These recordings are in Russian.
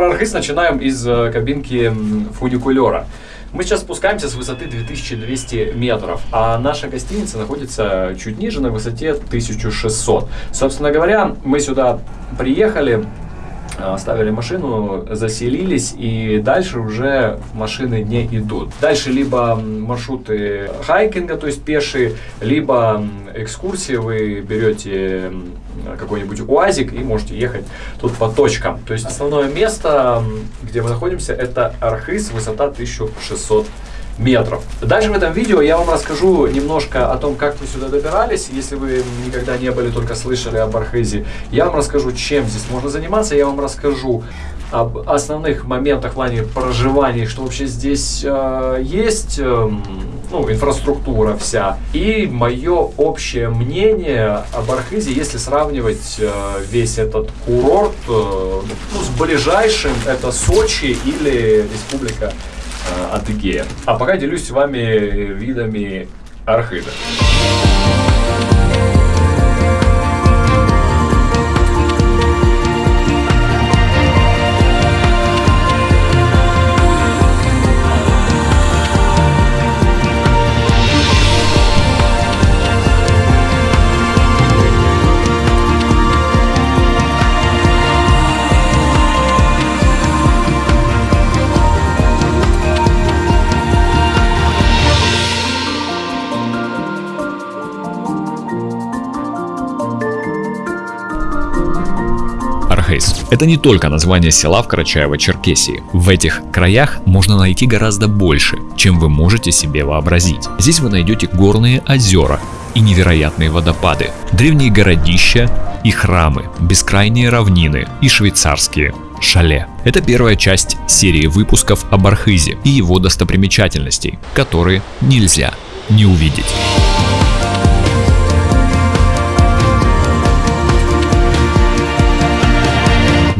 про начинаем из э, кабинки фуникулера. Мы сейчас спускаемся с высоты 2200 метров, а наша гостиница находится чуть ниже, на высоте 1600. Собственно говоря, мы сюда приехали, а, оставили машину, заселились, и дальше уже машины не идут. Дальше либо маршруты хайкинга, то есть пешие, либо экскурсии, вы берете какой-нибудь УАЗик и можете ехать тут по точкам. То есть основное место, где мы находимся, это Архыз, высота 1600 метров. Дальше в этом видео я вам расскажу немножко о том, как мы сюда добирались. Если вы никогда не были, только слышали об Архизе, я вам расскажу, чем здесь можно заниматься. Я вам расскажу об основных моментах в плане проживания, что вообще здесь э, есть, э, ну, инфраструктура вся. И мое общее мнение об Архизе, если сравнивать э, весь этот курорт э, ну, с ближайшим, это Сочи или Республика э, Адыгея. А пока делюсь с вами видами Архида. Это не только название села в Карачаево-Черкесии. В этих краях можно найти гораздо больше, чем вы можете себе вообразить. Здесь вы найдете горные озера и невероятные водопады, древние городища и храмы, бескрайние равнины и швейцарские шале. Это первая часть серии выпусков об Архизе и его достопримечательностей, которые нельзя не увидеть.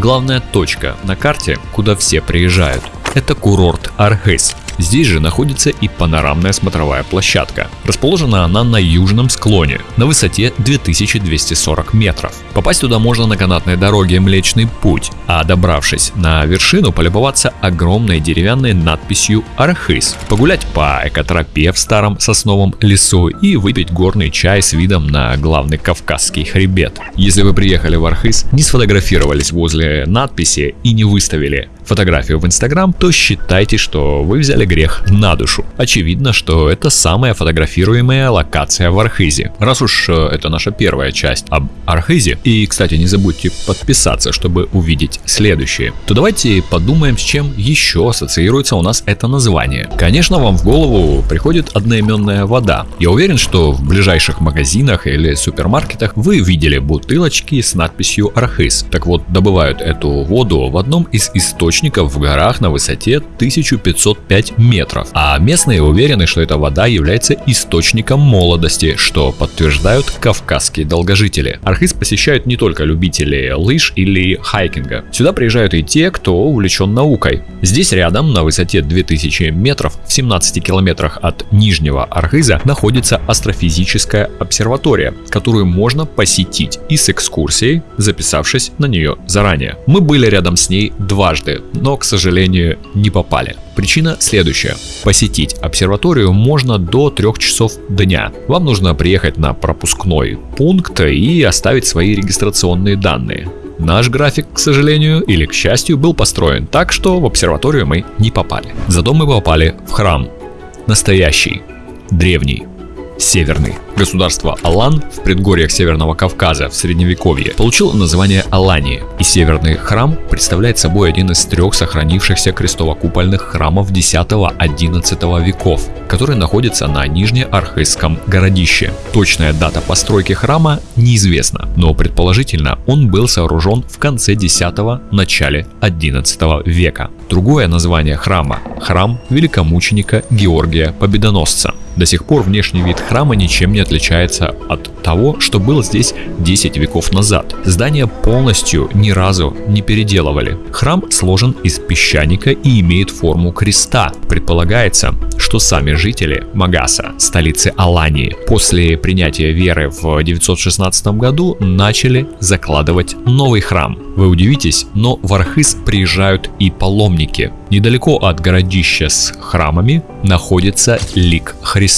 Главная точка на карте, куда все приезжают, это курорт Архыз. Здесь же находится и панорамная смотровая площадка. Расположена она на южном склоне, на высоте 2240 метров. Попасть туда можно на канатной дороге Млечный Путь, а добравшись на вершину, полюбоваться огромной деревянной надписью Архыз, погулять по экотропе в старом сосновом лесу и выпить горный чай с видом на главный Кавказский хребет. Если вы приехали в Архыз, не сфотографировались возле надписи и не выставили фотографию в Инстаграм, то считайте, что вы взяли грех на душу. Очевидно, что это самая фотографируемая локация в Архизе. Раз уж э, это наша первая часть об Архизе, и, кстати, не забудьте подписаться, чтобы увидеть следующие, то давайте подумаем, с чем еще ассоциируется у нас это название. Конечно, вам в голову приходит одноименная вода. Я уверен, что в ближайших магазинах или супермаркетах вы видели бутылочки с надписью Архиз. Так вот, добывают эту воду в одном из источников в горах на высоте 1505 метров, а местные уверены, что эта вода является источником молодости, что подтверждают кавказские долгожители. Архыз посещают не только любители лыж или хайкинга. Сюда приезжают и те, кто увлечен наукой. Здесь рядом, на высоте 2000 метров, в 17 километрах от Нижнего Архыза, находится астрофизическая обсерватория, которую можно посетить и с экскурсией, записавшись на нее заранее. Мы были рядом с ней дважды, но, к сожалению, не попали. Причина следующая. Посетить обсерваторию можно до 3 часов дня. Вам нужно приехать на пропускной пункт и оставить свои регистрационные данные. Наш график, к сожалению или к счастью, был построен так, что в обсерваторию мы не попали. Зато мы попали в храм. Настоящий, древний, северный. Государство Алан в предгорьях Северного Кавказа в Средневековье получило название Алании, и Северный храм представляет собой один из трех сохранившихся крестово-купольных храмов X-XI веков, который находится на Нижнеархызском городище. Точная дата постройки храма неизвестна, но предположительно он был сооружен в конце X-начале XI века. Другое название храма – храм великомученика Георгия Победоносца. До сих пор внешний вид храма ничем не отличается от того, что было здесь 10 веков назад. Здание полностью ни разу не переделывали. Храм сложен из песчаника и имеет форму креста. Предполагается, что сами жители Магаса, столицы Алании, после принятия веры в 916 году начали закладывать новый храм. Вы удивитесь, но в Архыз приезжают и паломники. Недалеко от городища с храмами находится лик Христа.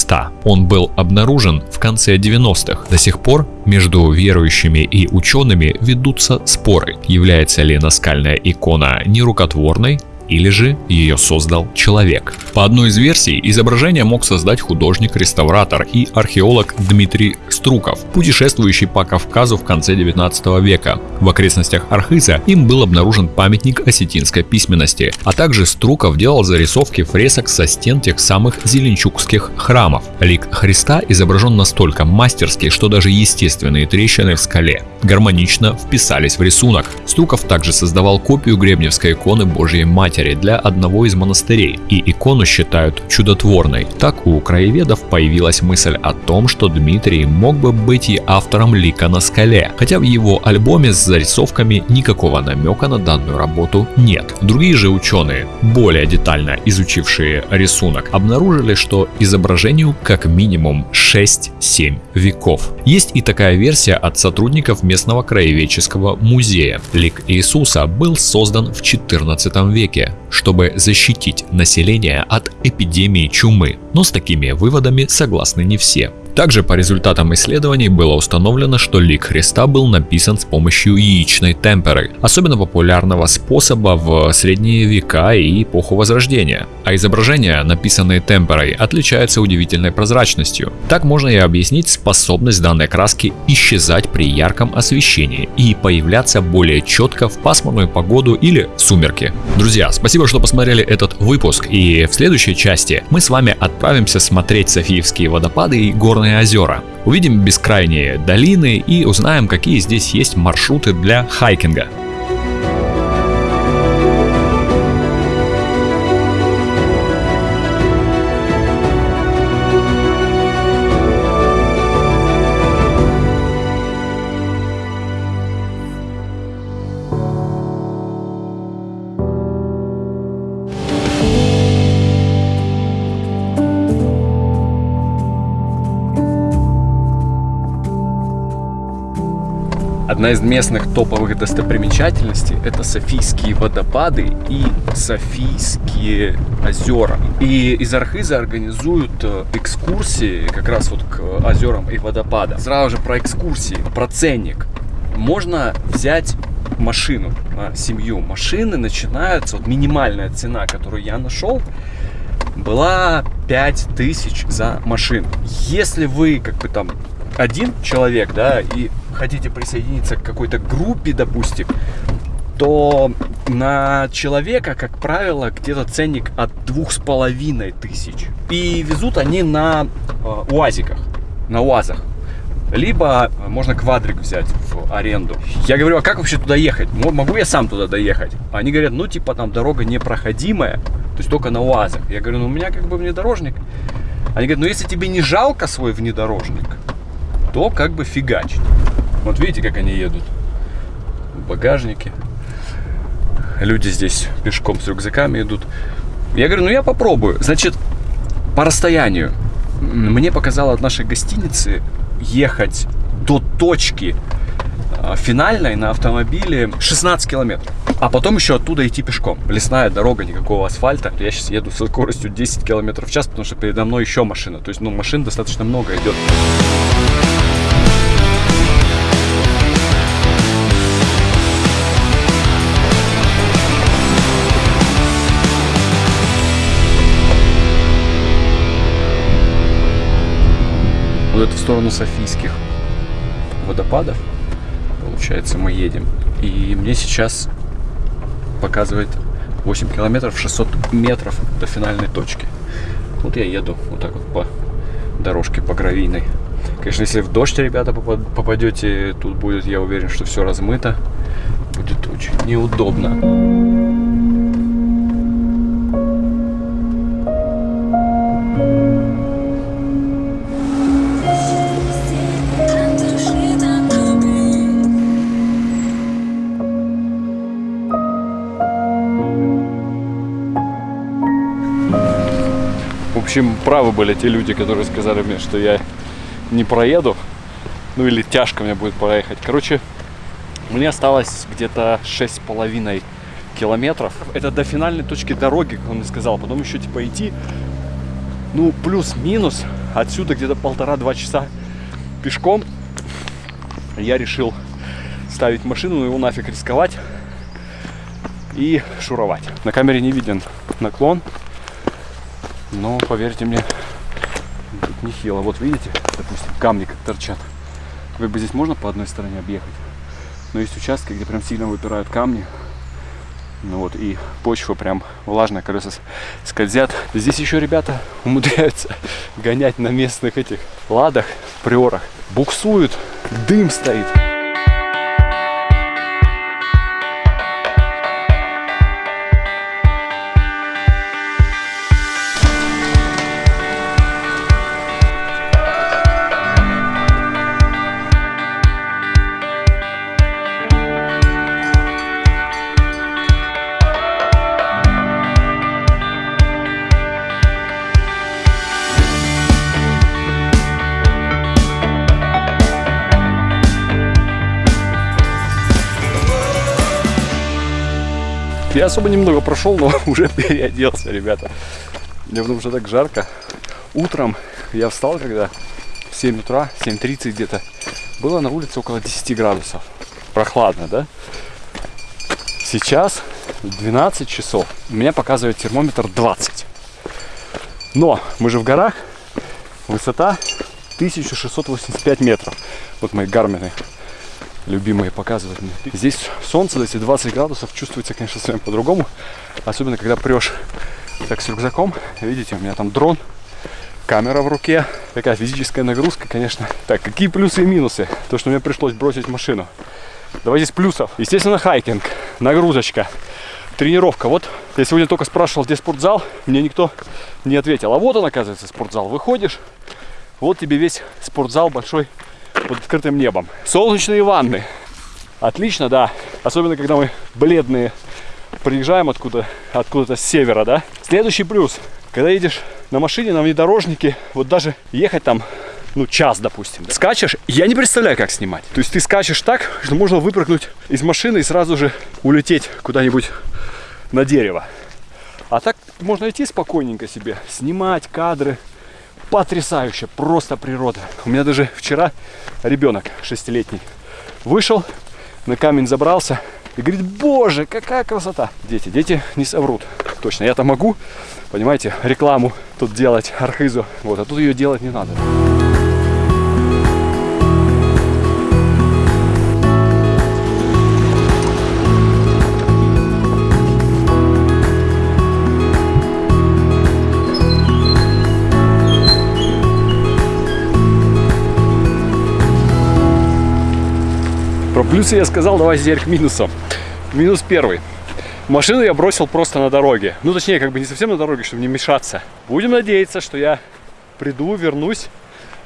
Он был обнаружен в конце 90-х. До сих пор между верующими и учеными ведутся споры, является ли наскальная икона нерукотворной, или же ее создал человек. По одной из версий, изображение мог создать художник-реставратор и археолог Дмитрий Струков, путешествующий по Кавказу в конце 19 века. В окрестностях Архиза им был обнаружен памятник осетинской письменности, а также Струков делал зарисовки фресок со стен тех самых зеленчукских храмов. Лик Христа изображен настолько мастерски, что даже естественные трещины в скале гармонично вписались в рисунок. Струков также создавал копию гребневской иконы Божьей Матери матери для одного из монастырей, и икону считают чудотворной. Так у краеведов появилась мысль о том, что Дмитрий мог бы быть и автором лика на скале, хотя в его альбоме с зарисовками никакого намека на данную работу нет. Другие же ученые, более детально изучившие рисунок, обнаружили, что изображению как минимум 6-7 веков. Есть и такая версия от сотрудников местного краеведческого музея. Лик Иисуса был создан в 14 веке чтобы защитить население от эпидемии чумы. Но с такими выводами согласны не все. Также по результатам исследований было установлено, что лик Христа был написан с помощью яичной темперы, особенно популярного способа в средние века и эпоху Возрождения. А изображения, написанные темперой, отличаются удивительной прозрачностью. Так можно и объяснить способность данной краски исчезать при ярком освещении и появляться более четко в пасмурную погоду или сумерки. Друзья, спасибо, что посмотрели этот выпуск и в следующей части мы с вами отправимся смотреть Софиевские водопады и горные Черные озера. Увидим бескрайние долины и узнаем, какие здесь есть маршруты для хайкинга. Одна из местных топовых достопримечательностей – это Софийские водопады и Софийские озера. И из Архиза организуют э, экскурсии как раз вот к озерам и водопадам. Сразу же про экскурсии, про ценник. Можно взять машину семью. Машины начинаются, вот минимальная цена, которую я нашел, была 5000 за машину. Если вы как бы там один человек, да, и хотите присоединиться к какой-то группе, допустим, то на человека, как правило, где-то ценник от двух с половиной тысяч. И везут они на э, УАЗиках, на УАЗах. Либо можно квадрик взять в аренду. Я говорю, а как вообще туда ехать? Могу я сам туда доехать? Они говорят, ну типа там дорога непроходимая, то есть только на УАЗах. Я говорю, ну у меня как бы внедорожник. Они говорят, ну если тебе не жалко свой внедорожник, то как бы фигачить. Вот видите, как они едут. В багажнике. Люди здесь пешком с рюкзаками идут. Я говорю, ну я попробую. Значит, по расстоянию. Мне показало от нашей гостиницы ехать до точки а, финальной на автомобиле 16 километров. А потом еще оттуда идти пешком. Лесная дорога, никакого асфальта. Я сейчас еду со скоростью 10 километров в час, потому что передо мной еще машина. То есть, ну, машин достаточно много идет. Это в сторону Софийских водопадов. Получается, мы едем. И мне сейчас показывает 8 километров, 600 метров до финальной точки. Вот я еду вот так вот по дорожке, по гравийной. Конечно, если в дождь, ребята, попадете, тут будет, я уверен, что все размыто. Будет очень неудобно. Общем, правы были те люди, которые сказали мне, что я не проеду. Ну или тяжко мне будет проехать. Короче, мне осталось где-то шесть с половиной километров. Это до финальной точки дороги, как он мне сказал. Потом еще типа идти, ну плюс-минус, отсюда где-то полтора-два часа пешком. Я решил ставить машину, но его нафиг рисковать и шуровать. На камере не виден наклон, но поверьте мне, тут нехило. Вот видите, допустим, камни как торчат. Как бы здесь можно по одной стороне объехать, но есть участки, где прям сильно выпирают камни. Ну вот, и почва прям влажная, колеса скользят. Здесь еще ребята умудряются гонять на местных этих ладах, приорах. Буксуют, дым стоит. Особо немного прошел, но уже переоделся, ребята. Мне что так жарко. Утром я встал, когда в 7 утра, 7.30 где-то, было на улице около 10 градусов. Прохладно, да? Сейчас 12 часов. У меня показывает термометр 20. Но мы же в горах. Высота 1685 метров. Вот мои гармины любимые показывают мне. Здесь солнце, эти 20 градусов чувствуется, конечно, совсем по-другому. Особенно, когда прешь так с рюкзаком. Видите, у меня там дрон, камера в руке. Такая физическая нагрузка, конечно. Так, какие плюсы и минусы? То, что мне пришлось бросить машину. Давайте с плюсов. Естественно, хайкинг, нагрузочка, тренировка. Вот я сегодня только спрашивал, где спортзал, мне никто не ответил. А вот он, оказывается, спортзал. Выходишь, вот тебе весь спортзал большой под открытым небом. Солнечные ванны. Отлично, да. Особенно, когда мы бледные приезжаем откуда, откуда-то с севера, да. Следующий плюс. Когда едешь на машине, на внедорожнике, вот даже ехать там ну, час, допустим. Да? Скачешь, я не представляю, как снимать. То есть ты скачешь так, что можно выпрыгнуть из машины и сразу же улететь куда-нибудь на дерево. А так можно идти спокойненько себе, снимать кадры, потрясающе, просто природа. У меня даже вчера ребенок шестилетний вышел, на камень забрался и говорит, боже, какая красота. Дети, дети не соврут. Точно, я-то могу, понимаете, рекламу тут делать архизу, вот, а тут ее делать не надо. Плюсы я сказал, давай теперь к минусам. Минус первый. Машину я бросил просто на дороге. Ну, точнее, как бы не совсем на дороге, чтобы не мешаться. Будем надеяться, что я приду, вернусь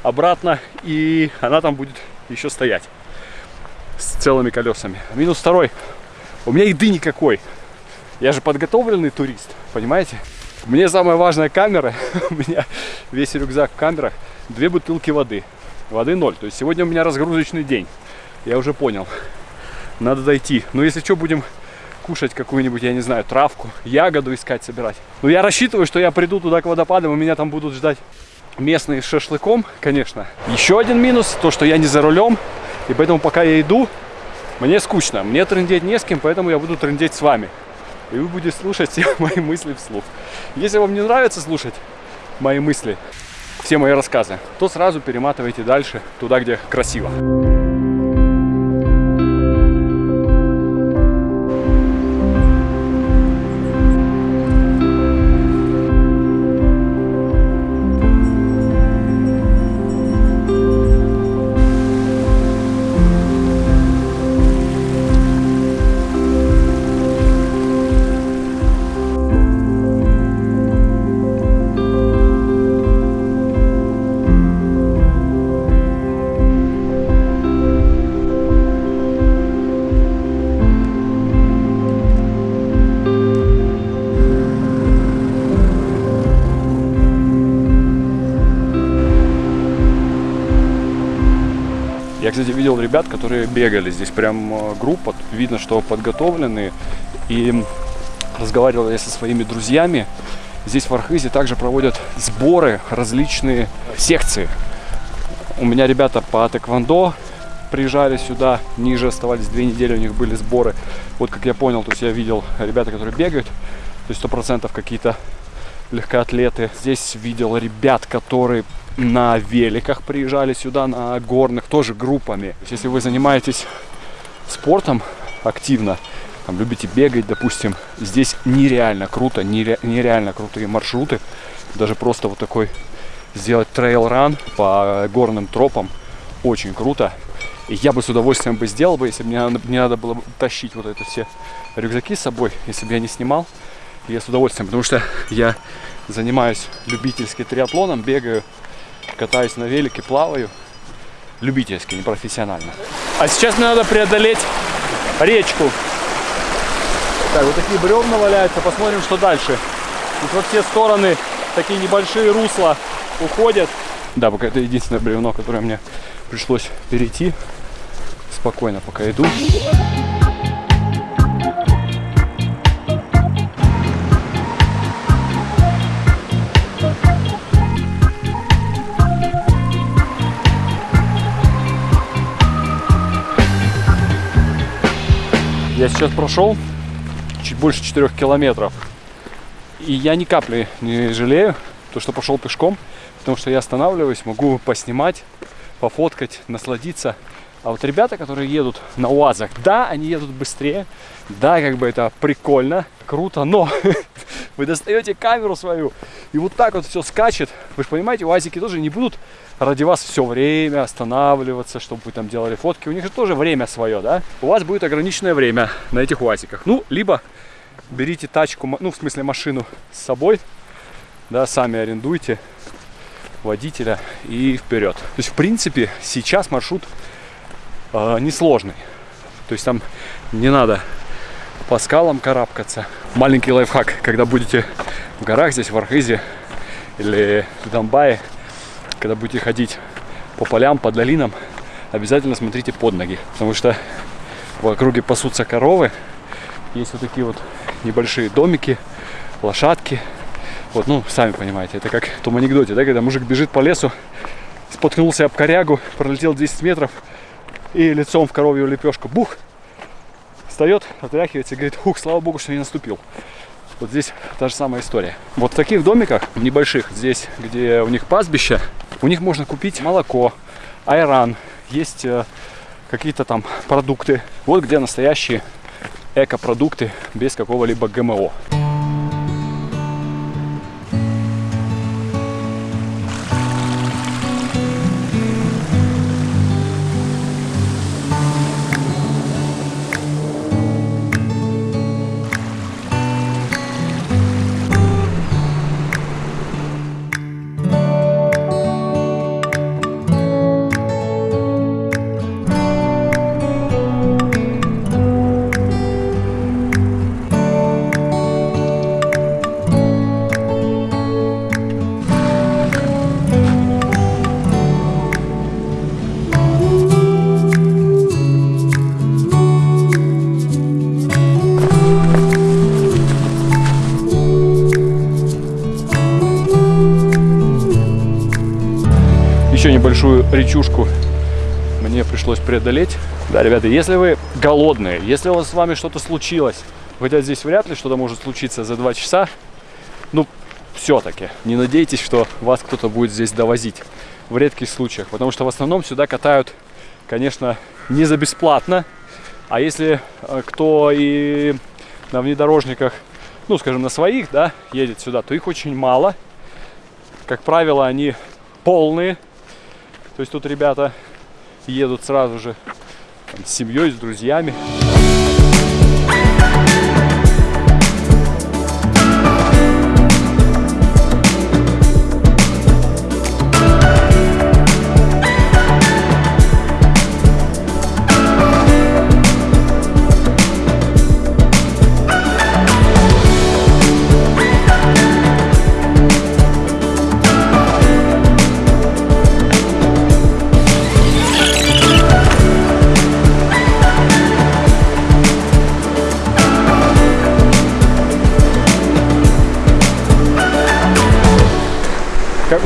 обратно, и она там будет еще стоять с целыми колесами. Минус второй. У меня еды никакой. Я же подготовленный турист, понимаете? Мне самая важная камера, у меня весь рюкзак в камерах, две бутылки воды. Воды ноль. То есть сегодня у меня разгрузочный день. Я уже понял. Надо дойти. Но если что, будем кушать какую-нибудь, я не знаю, травку, ягоду искать, собирать. Но я рассчитываю, что я приду туда к водопадам, и меня там будут ждать местные с шашлыком, конечно. Еще один минус, то, что я не за рулем, и поэтому пока я иду, мне скучно. Мне трындеть не с кем, поэтому я буду трындеть с вами. И вы будете слушать все мои мысли вслух. Если вам не нравится слушать мои мысли, все мои рассказы, то сразу перематывайте дальше, туда, где красиво. Видел ребят, которые бегали здесь. Прям э, группа. Видно, что подготовленные. И разговаривал я со своими друзьями. Здесь в Архизе также проводят сборы, различные секции. У меня ребята по тэквондо приезжали сюда, ниже оставались две недели, у них были сборы. Вот как я понял, то есть я видел ребята, которые бегают, то есть сто процентов какие-то легкоатлеты. Здесь видел ребят, которые на великах приезжали сюда, на горных, тоже группами. То есть, если вы занимаетесь спортом активно, там, любите бегать, допустим, здесь нереально круто, нере, нереально крутые маршруты. Даже просто вот такой сделать трейл-ран по горным тропам очень круто. И я бы с удовольствием бы сделал бы, если бы мне не надо было тащить вот это все рюкзаки с собой, если бы я не снимал. Я с удовольствием, потому что я занимаюсь любительски триатлоном, бегаю, катаюсь на велике, плаваю. Любительски, не профессионально. А сейчас мне надо преодолеть речку. Так, вот такие бревна валяются. Посмотрим, что дальше. Тут во все стороны такие небольшие русла уходят. Да, пока это единственное бревно, которое мне пришлось перейти. Спокойно пока иду. Я сейчас прошел чуть больше 4 километров. И я ни капли не жалею, то, что пошел пешком, потому что я останавливаюсь, могу поснимать, пофоткать, насладиться. А вот ребята, которые едут на УАЗах, да, они едут быстрее, да, как бы это прикольно, круто, но вы достаете камеру свою, и вот так вот все скачет. Вы же понимаете, УАЗики тоже не будут ради вас все время останавливаться, чтобы вы там делали фотки. У них же тоже время свое, да? У вас будет ограниченное время на этих УАЗиках. Ну, либо берите тачку, ну, в смысле машину с собой, да, сами арендуйте водителя и вперед. То есть, в принципе, сейчас маршрут э, несложный. То есть там не надо по скалам карабкаться. Маленький лайфхак, когда будете в горах здесь, в Архизе или в Донбайе, когда будете ходить по полям, по долинам, обязательно смотрите под ноги, потому что в округе пасутся коровы, есть вот такие вот небольшие домики, лошадки. Вот, ну, сами понимаете, это как в том анекдоте, да, когда мужик бежит по лесу, споткнулся об корягу, пролетел 10 метров и лицом в коровью лепешку, бух, встает, отряхивается и говорит, ух, слава богу, что не наступил. Вот здесь та же самая история. Вот в таких домиках небольших, здесь, где у них пастбище, у них можно купить молоко, айран, есть э, какие-то там продукты. Вот где настоящие экопродукты без какого-либо ГМО. Еще небольшую речушку мне пришлось преодолеть. Да, ребята, если вы голодные, если у вас с вами что-то случилось, хотя здесь вряд ли что-то может случиться за два часа, ну, все-таки не надейтесь, что вас кто-то будет здесь довозить в редких случаях, потому что в основном сюда катают, конечно, не за бесплатно, а если э, кто и на внедорожниках, ну, скажем, на своих, да, едет сюда, то их очень мало. Как правило, они полные, то есть тут ребята едут сразу же там, с семьей, с друзьями.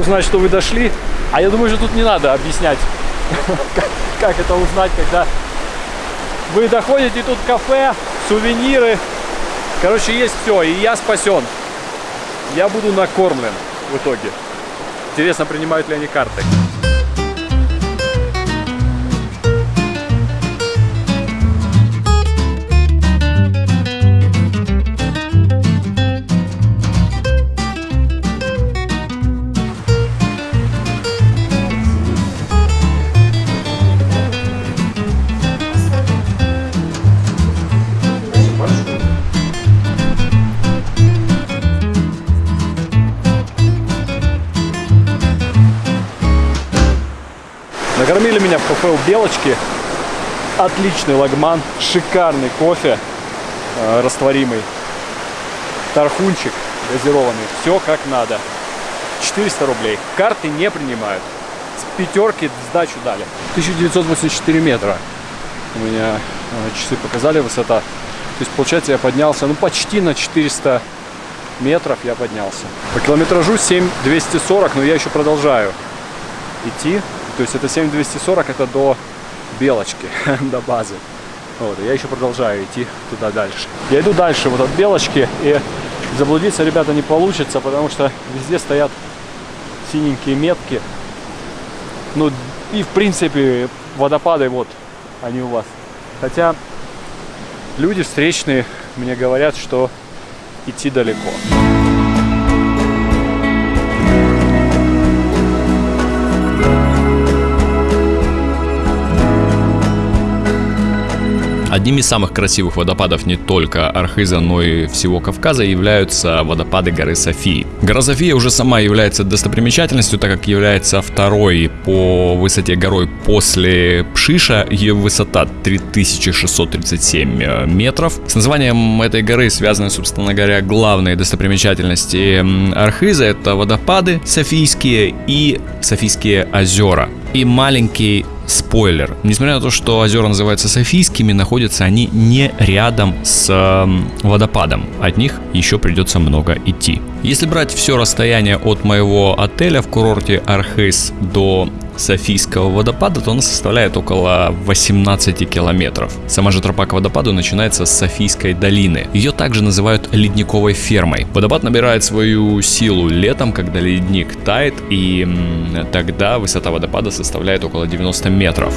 Узнать, что вы дошли? А я думаю, что тут не надо объяснять, как, это узнать, когда вы доходите, тут кафе, сувениры. Короче, есть все, и я спасен. Я буду накормлен в итоге. Интересно, принимают ли они карты. Накормили меня в кафе у Белочки. Отличный лагман, шикарный кофе э, растворимый, тархунчик газированный. Все как надо. 400 рублей. Карты не принимают. С пятерки сдачу дали. 1984 метра. У меня э, часы показали высота. То есть, получается, я поднялся, ну, почти на 400 метров я поднялся. По километражу 7240, но я еще продолжаю идти. То есть это 7240, это до Белочки, до базы. Вот, я еще продолжаю идти туда дальше. Я иду дальше, вот от Белочки, и заблудиться, ребята, не получится, потому что везде стоят синенькие метки. Ну, и в принципе, водопады, вот, они у вас. Хотя люди встречные мне говорят, что идти далеко. Одним из самых красивых водопадов не только Архиза, но и всего Кавказа являются водопады горы Софии. Гора София уже сама является достопримечательностью, так как является второй по высоте горой после Пшиша. Ее высота 3637 э, метров. С названием этой горы связаны, собственно говоря, главные достопримечательности Архиза. Это водопады Софийские и Софийские озера. И маленький спойлер. Несмотря на то, что озера называются Софийскими, находятся они не рядом с водопадом. От них еще придется много идти. Если брать все расстояние от моего отеля в курорте Архыз до Софийского водопада, то она составляет около 18 километров. Сама же тропа к водопаду начинается с Софийской долины. Ее также называют ледниковой фермой. Водопад набирает свою силу летом, когда ледник тает, и тогда высота водопада составляет около 90 метров.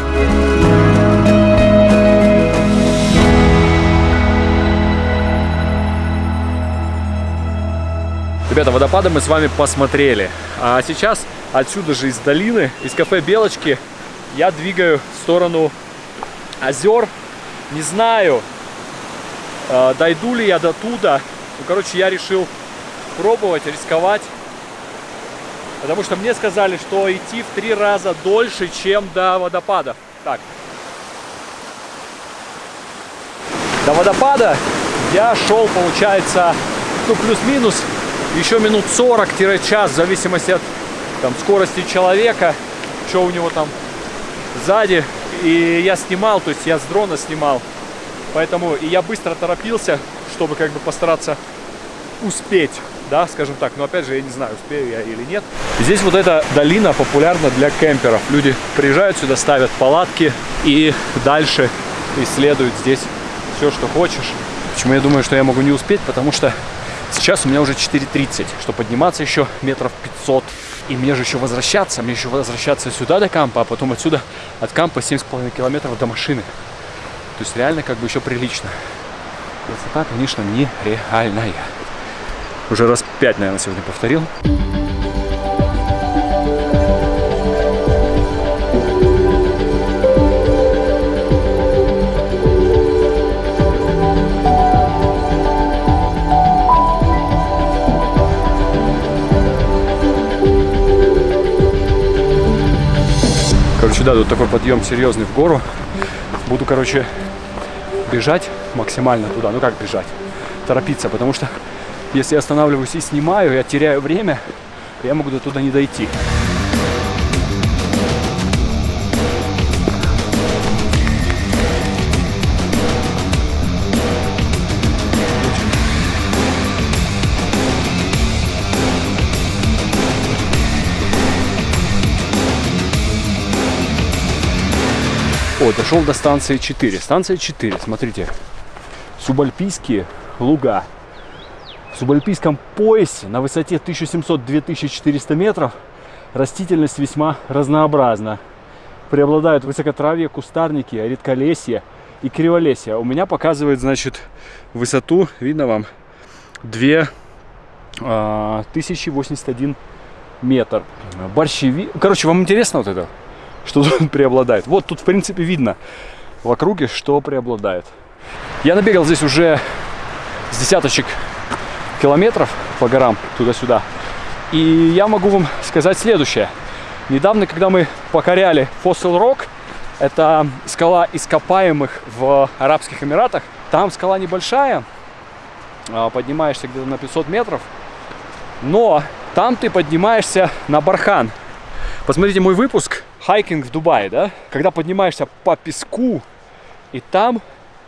Ребята, водопады мы с вами посмотрели. А сейчас отсюда же из долины, из кафе Белочки, я двигаю в сторону озер. Не знаю, э, дойду ли я до туда. Ну, короче, я решил пробовать, рисковать. Потому что мне сказали, что идти в три раза дольше, чем до водопада. Так. До водопада я шел, получается, ну, плюс-минус еще минут 40-час, в зависимости от там, скорости человека, что у него там сзади. И я снимал, то есть я с дрона снимал. Поэтому и я быстро торопился, чтобы как бы постараться успеть, да, скажем так. Но опять же, я не знаю, успею я или нет. Здесь вот эта долина популярна для кемперов. Люди приезжают сюда, ставят палатки и дальше исследуют здесь все, что хочешь. Почему я думаю, что я могу не успеть? Потому что Сейчас у меня уже 4.30, что подниматься еще метров 500. И мне же еще возвращаться, мне еще возвращаться сюда до кампа, а потом отсюда от кампа 7,5 километров до машины. То есть реально как бы еще прилично. Высота, конечно, нереальная. Уже раз 5, наверное, сегодня повторил. Короче, да, тут такой подъем серьезный в гору. Буду, короче, бежать максимально туда. Ну как бежать? Торопиться, потому что если я останавливаюсь и снимаю, я теряю время, я могу до туда не дойти. О, дошел до станции 4. Станция 4, смотрите. Субальпийские луга. В субальпийском поясе на высоте 1700-2400 метров растительность весьма разнообразна. Преобладают высокотравье, кустарники, редколесье и криволесье. У меня показывает, значит, высоту, видно вам, 2 а, 1081 метр. Борщеви... Короче, вам интересно вот это? Что тут преобладает? Вот тут, в принципе, видно в округе, что преобладает. Я набегал здесь уже с десяточек километров по горам туда-сюда. И я могу вам сказать следующее. Недавно, когда мы покоряли Fossil Rock, это скала ископаемых в Арабских Эмиратах, там скала небольшая, а, поднимаешься где-то на 500 метров, но там ты поднимаешься на бархан. Посмотрите мой выпуск «Хайкинг в Дубае», да? Когда поднимаешься по песку, и там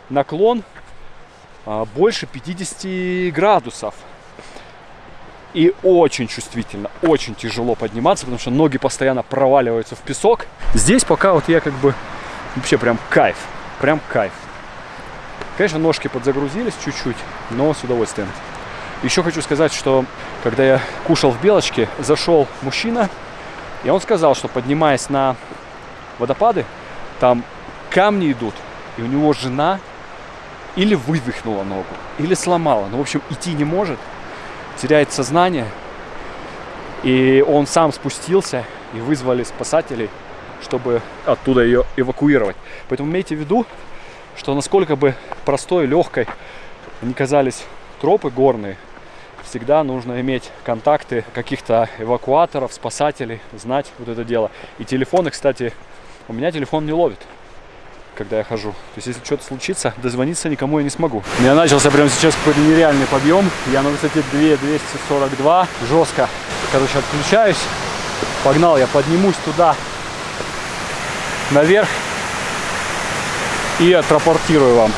наклон а, больше 50 градусов. И очень чувствительно, очень тяжело подниматься, потому что ноги постоянно проваливаются в песок. Здесь пока вот я как бы вообще прям кайф, прям кайф. Конечно, ножки подзагрузились чуть-чуть, но с удовольствием. Еще хочу сказать, что когда я кушал в Белочке, зашел мужчина, и он сказал, что поднимаясь на водопады, там камни идут, и у него жена или вывихнула ногу, или сломала. Ну, в общем, идти не может, теряет сознание. И он сам спустился, и вызвали спасателей, чтобы оттуда ее эвакуировать. Поэтому имейте в виду, что насколько бы простой, легкой они казались тропы горные, всегда нужно иметь контакты каких-то эвакуаторов, спасателей, знать вот это дело. И телефоны, кстати, у меня телефон не ловит когда я хожу. То есть, если что-то случится, дозвониться никому я не смогу. У меня начался прямо сейчас какой-то нереальный подъем. Я на высоте 2242. Жестко. Короче, отключаюсь. Погнал, я поднимусь туда, наверх. И отрапортирую вам,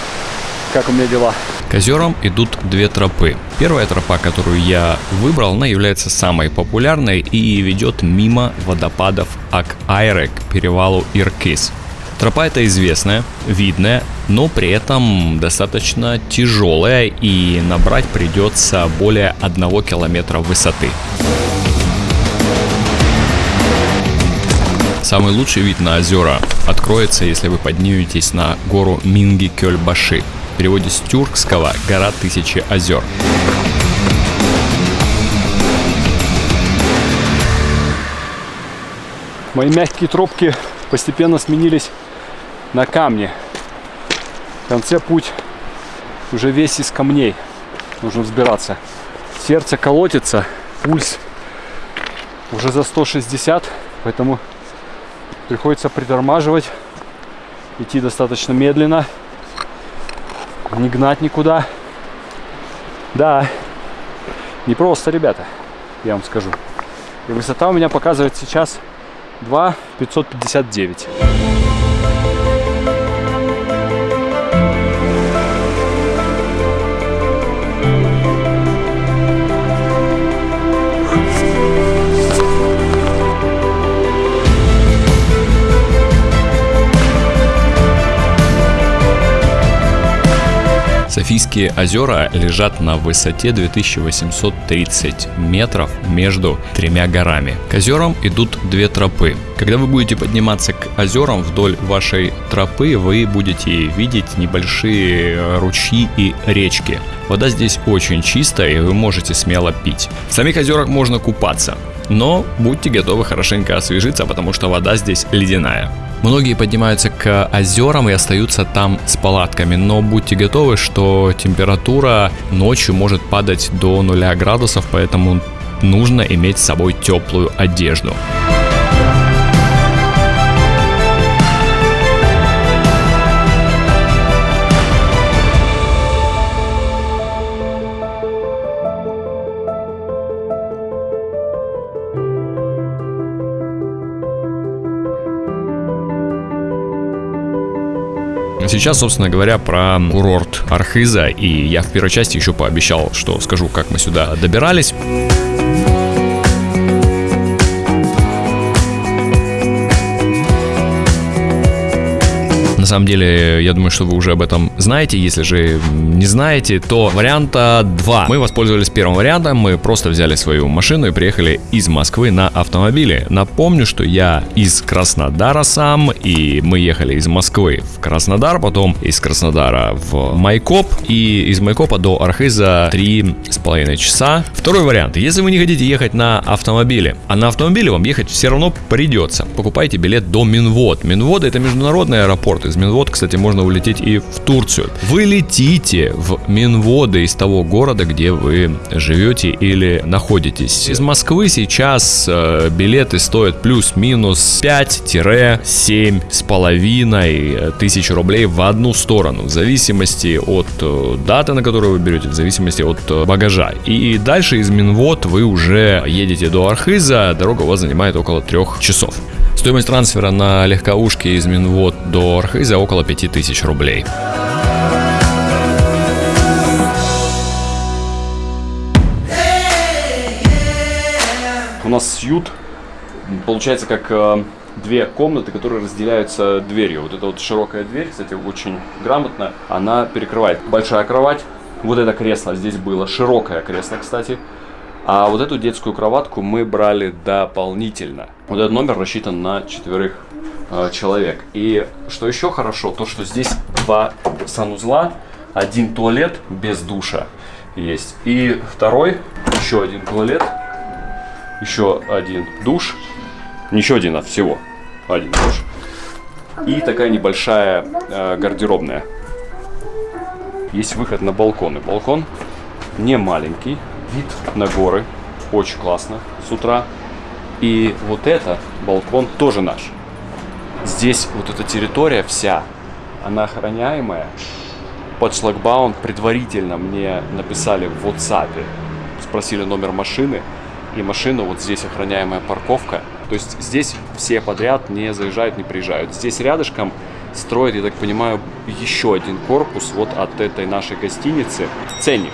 как у меня дела. К озерам идут две тропы. Первая тропа, которую я выбрал, она является самой популярной и ведет мимо водопадов Ак-Айре к перевалу Иркис. Тропа эта известная, видная, но при этом достаточно тяжелая и набрать придется более одного километра высоты. Самый лучший вид на озера откроется, если вы подниметесь на гору Минги-Кёльбаши. Переводе с тюркского «Гора тысячи озер». Мои мягкие тропки постепенно сменились на камне. В конце путь уже весь из камней. Нужно взбираться. Сердце колотится, пульс уже за 160, поэтому приходится притормаживать, идти достаточно медленно, не гнать никуда. Да, не просто, ребята, я вам скажу. И высота у меня показывает сейчас 2 559. Софийские озера лежат на высоте 2830 метров между тремя горами. К озерам идут две тропы. Когда вы будете подниматься к озерам вдоль вашей тропы, вы будете видеть небольшие ручьи и речки. Вода здесь очень чистая, и вы можете смело пить. В самих озерах можно купаться, но будьте готовы хорошенько освежиться, потому что вода здесь ледяная. Многие поднимаются к озерам и остаются там с палатками, но будьте готовы, что температура ночью может падать до 0 градусов, поэтому нужно иметь с собой теплую одежду. Сейчас, собственно говоря, про курорт Архиза. И я в первой части еще пообещал, что скажу, как мы сюда добирались. Самом деле, я думаю, что вы уже об этом знаете. Если же не знаете, то варианта два. Мы воспользовались первым вариантом. Мы просто взяли свою машину и приехали из Москвы на автомобиле. Напомню, что я из Краснодара сам, и мы ехали из Москвы в Краснодар, потом из Краснодара в Майкоп, и из Майкопа до Архиза три с половиной часа. Второй вариант. Если вы не хотите ехать на автомобиле, а на автомобиле вам ехать все равно придется, покупайте билет до Минвод. Минвод это международный аэропорт. Из Минвод, кстати, можно улететь и в Турцию. Вы летите в Минводы из того города, где вы живете или находитесь. Из Москвы сейчас э, билеты стоят плюс-минус 5-7 с половиной тысяч рублей в одну сторону, в зависимости от э, даты, на которую вы берете, в зависимости от э, багажа. И дальше из Минвод вы уже едете до Архиза, дорога у вас занимает около трех часов. Стоимость трансфера на легковушке из Минвод до Архиза около 5000 рублей. У нас сьют получается как э, две комнаты, которые разделяются дверью. Вот эта вот широкая дверь, кстати, очень грамотно, она перекрывает. Большая кровать, вот это кресло здесь было, широкое кресло, кстати. А вот эту детскую кроватку мы брали дополнительно. Вот этот номер рассчитан на четверых э, человек. И что еще хорошо, то что здесь два санузла, один туалет без душа есть. И второй, еще один туалет, еще один душ. Не еще один, а всего один душ. И такая небольшая э, гардеробная. Есть выход на балкон. И балкон не маленький, вид на горы. Очень классно с утра. И вот это балкон тоже наш. Здесь вот эта территория вся, она охраняемая. Под шлагбаум предварительно мне написали в WhatsApp, спросили номер машины. И машина вот здесь охраняемая парковка. То есть здесь все подряд не заезжают, не приезжают. Здесь рядышком строят, я так понимаю, еще один корпус вот от этой нашей гостиницы. Ценник.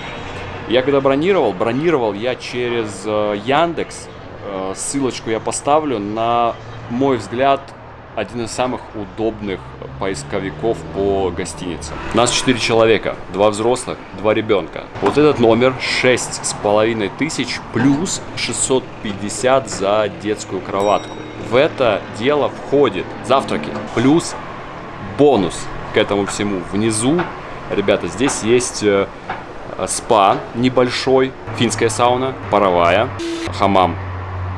Я когда бронировал, бронировал я через э, Яндекс. Э, ссылочку я поставлю. На мой взгляд, один из самых удобных поисковиков по гостиницам. Нас 4 человека, два взрослых, два ребенка. Вот этот номер шесть с половиной тысяч плюс 650 за детскую кроватку. В это дело входит завтраки плюс бонус к этому всему. Внизу, ребята, здесь есть э, спа небольшой, финская сауна, паровая, хамам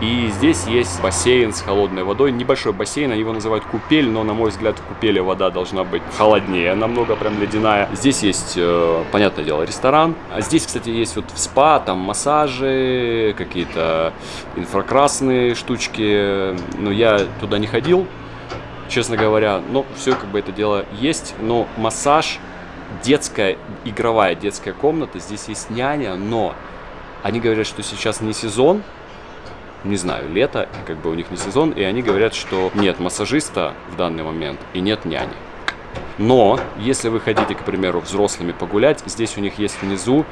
и здесь есть бассейн с холодной водой. Небольшой бассейн, они его называют купель, но, на мой взгляд, в купели вода должна быть холоднее, намного прям ледяная. Здесь есть, э, понятное дело, ресторан. А здесь, кстати, есть вот спа, там массажи, какие-то инфракрасные штучки. Но я туда не ходил, честно говоря. Но все как бы это дело есть. Но массаж, детская, игровая детская комната, здесь есть няня, но они говорят, что сейчас не сезон, не знаю, лето, как бы у них не сезон, и они говорят, что нет массажиста в данный момент и нет няни. Но, если вы хотите, к примеру, взрослыми погулять, здесь у них есть внизу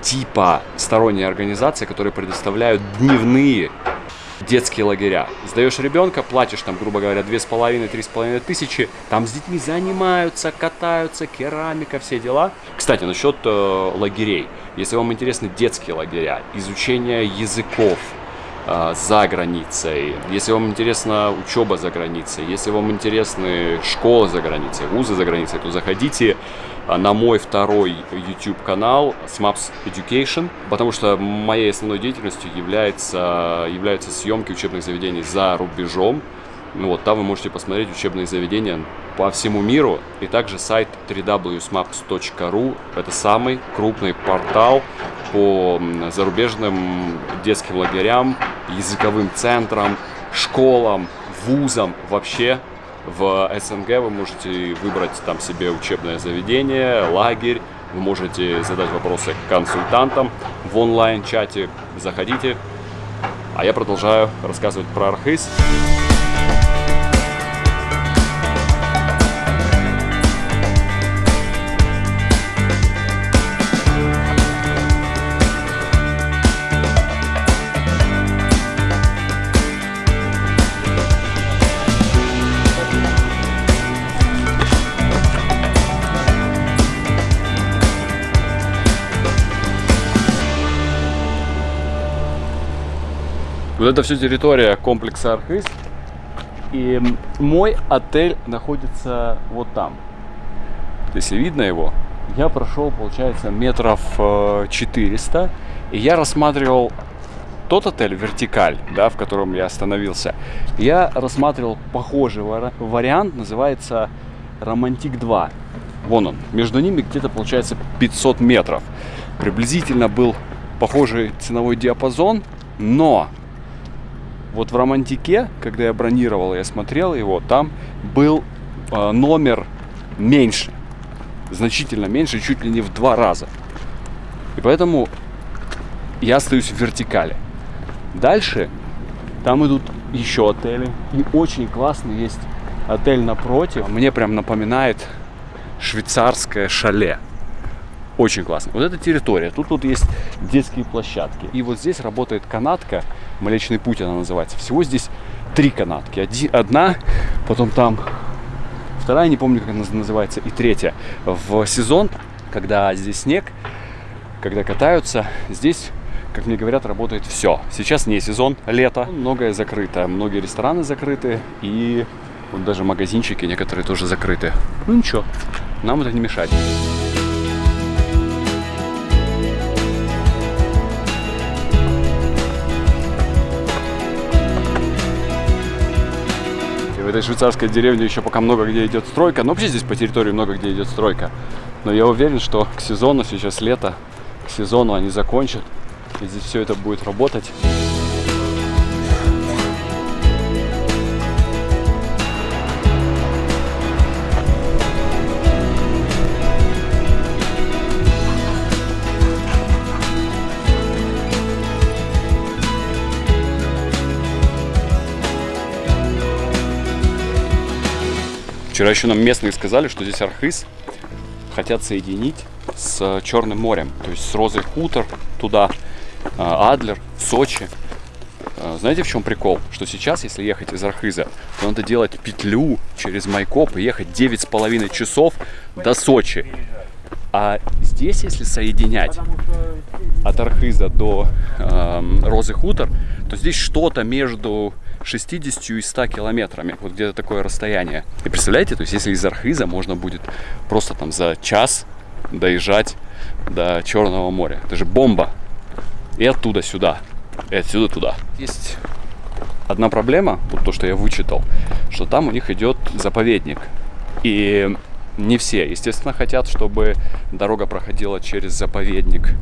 типа сторонние организации, которые предоставляют дневные детские лагеря. Сдаешь ребенка, платишь там, грубо говоря, две с половиной, три с половиной тысячи, там с детьми занимаются, катаются, керамика, все дела. Кстати, насчет э, лагерей. Если вам интересны детские лагеря, изучение языков, а, за границей, если вам интересна учеба за границей, если вам интересны школы за границей, вузы за границей, то заходите а, на мой второй YouTube канал SMAPS Education, потому что моей основной деятельностью является, являются съемки учебных заведений за рубежом. Ну вот, там вы можете посмотреть учебные заведения по всему миру. И также сайт www.smaps.ru. Это самый крупный портал по зарубежным детским лагерям, языковым центрам, школам, вузам вообще. В СНГ вы можете выбрать там себе учебное заведение, лагерь, вы можете задать вопросы консультантам в онлайн-чате. Заходите. А я продолжаю рассказывать про Архыз. Вот это все территория комплекса Архыз. И мой отель находится вот там. Если видно его, я прошел, получается, метров 400. И я рассматривал тот отель «Вертикаль», да, в котором я остановился. Я рассматривал похожий вариант, называется «Романтик 2». Вон он. Между ними где-то, получается, 500 метров. Приблизительно был похожий ценовой диапазон, но вот в Романтике, когда я бронировал, я смотрел его, там был э, номер меньше, значительно меньше, чуть ли не в два раза. И поэтому я остаюсь в вертикали. Дальше там идут еще отели. И очень классный есть отель напротив. Мне прям напоминает швейцарское шале. Очень классно. Вот эта территория. Тут вот есть детские площадки. И вот здесь работает канатка. Млечный путь она называется. Всего здесь три канатки. Один, одна, потом там вторая, не помню, как она называется, и третья. В сезон, когда здесь снег, когда катаются, здесь как мне говорят, работает все. Сейчас не сезон, лето, многое закрыто, многие рестораны закрыты и вот даже магазинчики некоторые тоже закрыты. Ну ничего, нам это не мешает. Этой швейцарской деревне еще пока много где идет стройка. Но вообще здесь по территории много где идет стройка. Но я уверен, что к сезону, сейчас лето, к сезону они закончат. И здесь все это будет работать. Вчера еще нам местные сказали, что здесь Архыз хотят соединить с Черным морем, то есть с Розой Хутор туда, а, Адлер, Сочи. А, знаете, в чем прикол? Что сейчас, если ехать из Архыза, то надо делать петлю через Майкоп и ехать 9,5 часов до Сочи. А здесь, если соединять от Архыза до э, Розы Хутор, то здесь что-то между 60 и 100 километрами. Вот где-то такое расстояние. И представляете, то есть если из Архиза можно будет просто там за час доезжать до Черного моря. Это же бомба. И оттуда сюда, и отсюда туда. Есть одна проблема, вот то, что я вычитал, что там у них идет заповедник. И не все, естественно, хотят, чтобы дорога проходила через заповедник.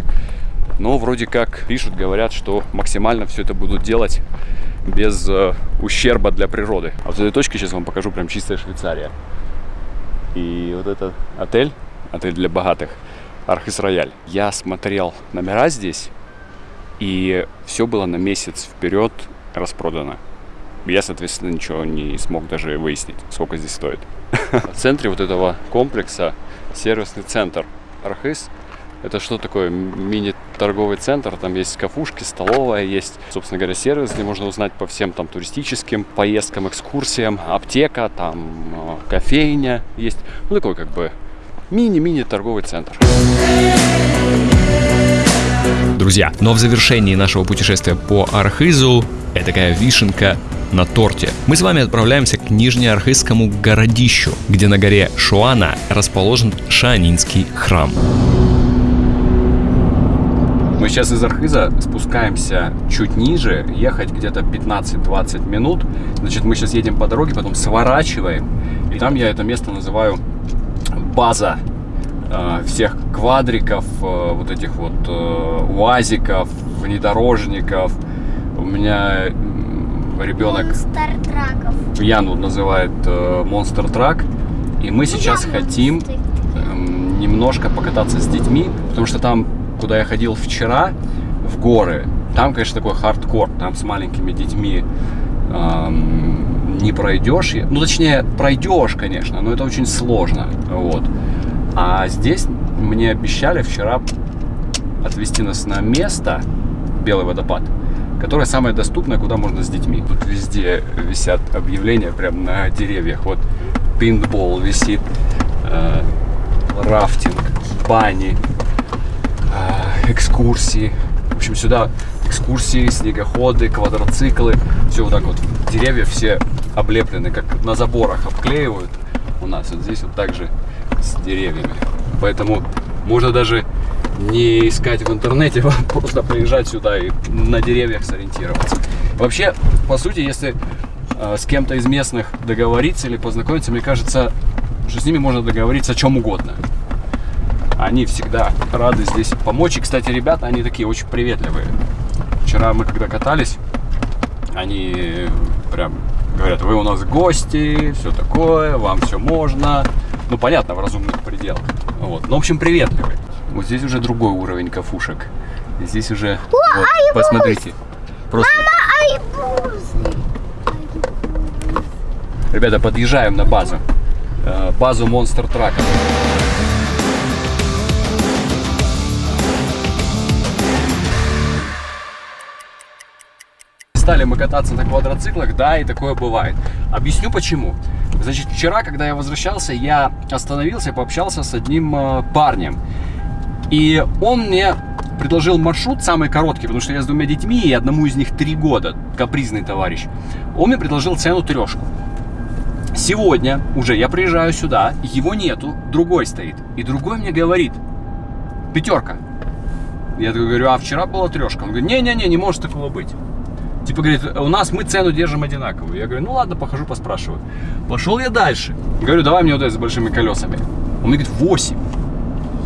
Но вроде как пишут, говорят, что максимально все это будут делать без э, ущерба для природы. А вот этой точки сейчас вам покажу прям чистая Швейцария. И вот этот отель, отель для богатых, Архис Рояль. Я смотрел номера здесь, и все было на месяц вперед распродано. Я, соответственно, ничего не смог даже выяснить, сколько здесь стоит. В центре вот этого комплекса сервисный центр Архис – это что такое? Мини-торговый центр, там есть кафушки, столовая, есть, собственно говоря, сервис, где можно узнать по всем там туристическим поездкам, экскурсиям, аптека, там э, кофейня есть. Ну, такой как бы мини-мини торговый центр. Друзья, но в завершении нашего путешествия по Архизу это такая вишенка на торте. Мы с вами отправляемся к Нижнеархизскому городищу, где на горе Шуана расположен Шаанинский храм. Мы сейчас из Архиза спускаемся чуть ниже, ехать где-то 15-20 минут. Значит, мы сейчас едем по дороге, потом сворачиваем. И там я это место называю база э, всех квадриков, э, вот этих вот э, уазиков, внедорожников. У меня ребенок Яну называет Монстр Трак. И мы сейчас хотим эм, немножко покататься с детьми, потому что там куда я ходил вчера, в горы, там, конечно, такой хардкор, там с маленькими детьми эм, не пройдешь. Ну, точнее, пройдешь, конечно, но это очень сложно. Вот. А здесь мне обещали вчера отвезти нас на место, Белый водопад, которое самое доступное, куда можно с детьми. Тут везде висят объявления прям на деревьях. Вот пейнтбол висит, э, рафтинг, бани, экскурсии. общем, сюда экскурсии, снегоходы, квадроциклы. Все вот так вот. Деревья все облеплены, как на заборах обклеивают. У нас вот здесь вот так же с деревьями. Поэтому можно даже не искать в интернете, просто приезжать сюда и на деревьях сориентироваться. Вообще, по сути, если э, с кем-то из местных договориться или познакомиться, мне кажется, что с ними можно договориться о чем угодно. Они всегда рады здесь помочь. И, кстати, ребята, они такие очень приветливые. Вчера мы когда катались, они прям говорят, вы у нас гости, все такое, вам все можно. Ну, понятно, в разумных пределах. Вот. Ну, в общем, приветливые. Вот здесь уже другой уровень кафушек. Здесь уже, вот, посмотрите. Просто... Ребята, подъезжаем на базу. Э, базу Monster Truck. Стали мы кататься на квадроциклах, да, и такое бывает. Объясню почему. Значит, вчера, когда я возвращался, я остановился, пообщался с одним э, парнем. И он мне предложил маршрут самый короткий, потому что я с двумя детьми, и одному из них три года, капризный товарищ. Он мне предложил цену трешку. Сегодня уже я приезжаю сюда, его нету, другой стоит. И другой мне говорит, пятерка. Я говорю, а вчера была трешка. Он говорит, не-не-не, не может такого быть. Типа говорит, у нас мы цену держим одинаковую. Я говорю, ну ладно, похожу, поспрашиваю. Пошел я дальше. Говорю, давай мне вот это с большими колесами. Он мне говорит, 8.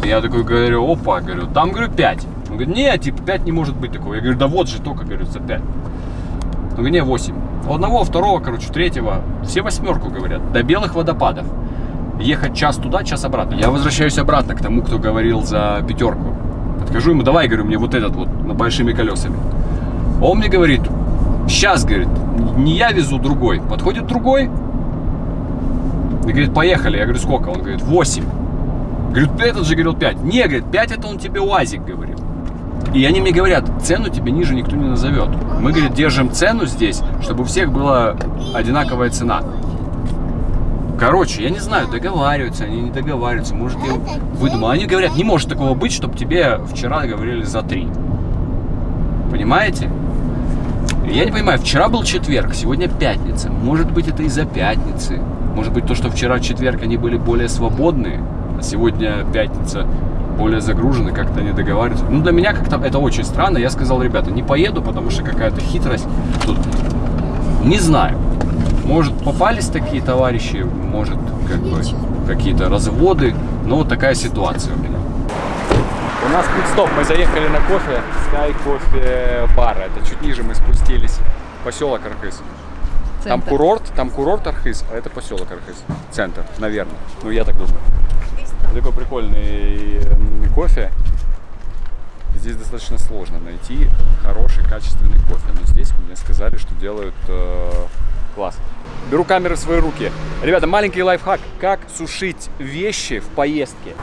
Я такой говорю, опа, говорю, там, говорю, 5. Он говорит, нет, типа 5 не может быть такого. Я говорю, да вот же только, говорю, за 5. Он говорит, не, 8. У одного, второго, короче, третьего, все восьмерку говорят, до белых водопадов. Ехать час туда, час обратно. Я возвращаюсь обратно к тому, кто говорил за пятерку. Подхожу ему, давай, говорю, мне вот этот вот, на большими колесами. Он мне говорит, сейчас, говорит, не я везу, другой. Подходит другой, и говорит, поехали. Я говорю, сколько? Он говорит, 8. Говорю, этот же говорил 5. Не, говорит, 5 это он тебе УАЗик говорил. И они мне говорят, цену тебе ниже никто не назовет. Мы, говорит, держим цену здесь, чтобы у всех была одинаковая цена. Короче, я не знаю, договариваются они, не договариваются. Может, я выдумал. Они говорят, не может такого быть, чтобы тебе вчера говорили за 3. Понимаете? Я не понимаю, вчера был четверг, сегодня пятница. Может быть, это из-за пятницы. Может быть, то, что вчера четверг они были более свободные, а сегодня пятница более загружены, как-то не договариваются. Ну, для меня как-то это очень странно. Я сказал, ребята, не поеду, потому что какая-то хитрость тут. Не знаю. Может, попались такие товарищи, может, как бы, какие-то разводы. Но вот такая ситуация у меня. У нас стоп, мы заехали на кофе, Sky кофе бар. Это чуть ниже мы спустились. Поселок Архыз. Там курорт, там курорт Архыз, а это поселок Архыз. Центр, наверное. Ну, я так думаю. Такой прикольный кофе. Здесь достаточно сложно найти хороший, качественный кофе. Но здесь мне сказали, что делают э, класс. Беру камеры в свои руки. Ребята, маленький лайфхак. Как сушить вещи в поездке.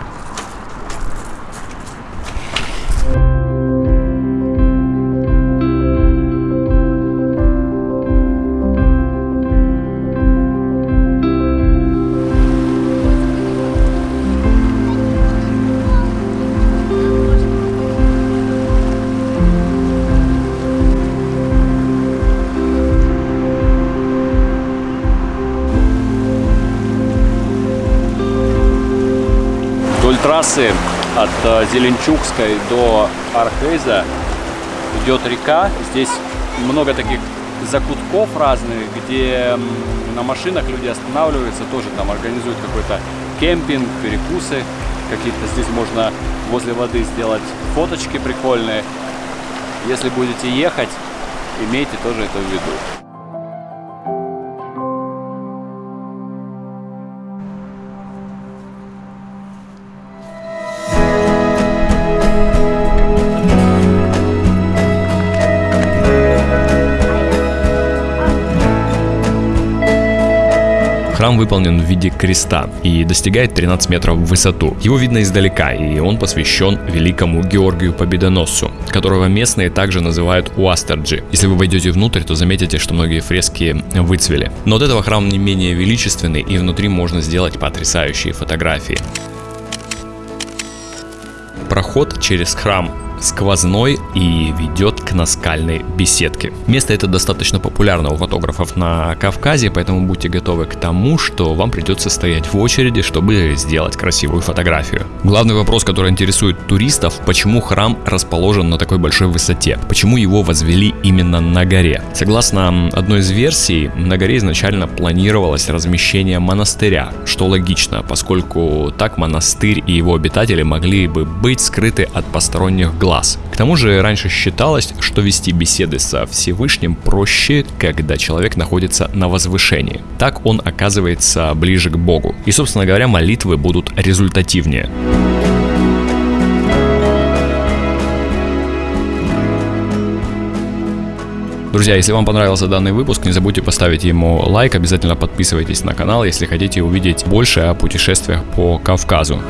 Трассы от э, Зеленчукской до Архейза идет река. Здесь много таких закутков разных, где на машинах люди останавливаются, тоже там организуют какой-то кемпинг, перекусы какие-то. Здесь можно возле воды сделать фоточки прикольные. Если будете ехать, имейте тоже это в виду. Храм выполнен в виде креста и достигает 13 метров в высоту. Его видно издалека, и он посвящен великому Георгию Победоносцу, которого местные также называют Уастерджи. Если вы войдете внутрь, то заметите, что многие фрески выцвели. Но от этого храм не менее величественный, и внутри можно сделать потрясающие фотографии. Проход через храм сквозной и ведет к наскальной беседке. Место это достаточно популярно у фотографов на Кавказе, поэтому будьте готовы к тому, что вам придется стоять в очереди, чтобы сделать красивую фотографию. Главный вопрос, который интересует туристов, почему храм расположен на такой большой высоте? Почему его возвели именно на горе? Согласно одной из версий, на горе изначально планировалось размещение монастыря, что логично, поскольку так монастырь и его обитатели могли бы быть скрыты от посторонних глаз. К тому же раньше считалось, что вести беседы со Всевышним проще, когда человек находится на возвышении. Так он оказывается ближе к Богу. И, собственно говоря, молитвы будут результативнее. Друзья, если вам понравился данный выпуск, не забудьте поставить ему лайк, обязательно подписывайтесь на канал, если хотите увидеть больше о путешествиях по Кавказу.